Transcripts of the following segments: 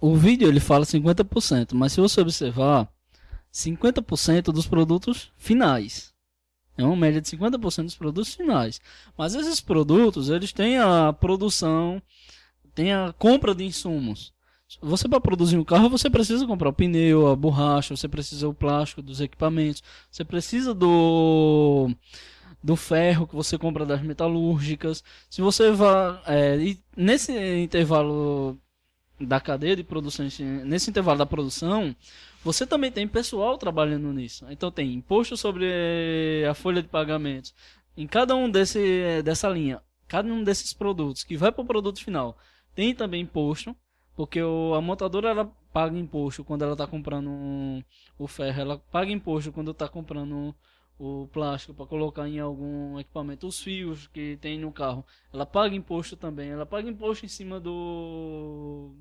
o vídeo ele fala 50%, mas se você observar, 50% dos produtos finais. É uma média de 50% dos produtos finais. Mas esses produtos, eles têm a produção, tem a compra de insumos. Você para produzir um carro, você precisa comprar o pneu, a borracha, você precisa o plástico dos equipamentos, você precisa do do ferro que você compra das metalúrgicas. Se você vai é, nesse intervalo da cadeia de produção, nesse intervalo da produção, você também tem pessoal trabalhando nisso. Então tem imposto sobre a folha de pagamentos. Em cada um desse, dessa linha, cada um desses produtos que vai para o produto final, tem também imposto, porque o, a montadora ela paga imposto quando ela está comprando o ferro, ela paga imposto quando está comprando o plástico para colocar em algum equipamento, os fios que tem no carro, ela paga imposto também, ela paga imposto em cima do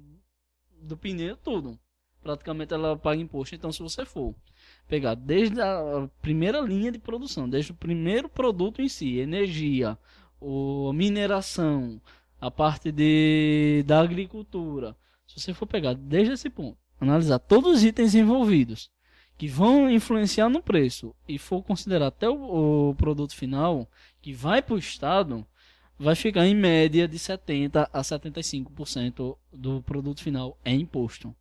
do pneu, tudo. Praticamente ela paga imposto. Então, se você for pegar desde a primeira linha de produção, desde o primeiro produto em si, energia, o mineração, a parte de da agricultura, se você for pegar desde esse ponto, analisar todos os itens envolvidos que vão influenciar no preço e for considerar até o, o produto final que vai para o Estado, vai ficar em média de 70% a 75% do produto final é imposto.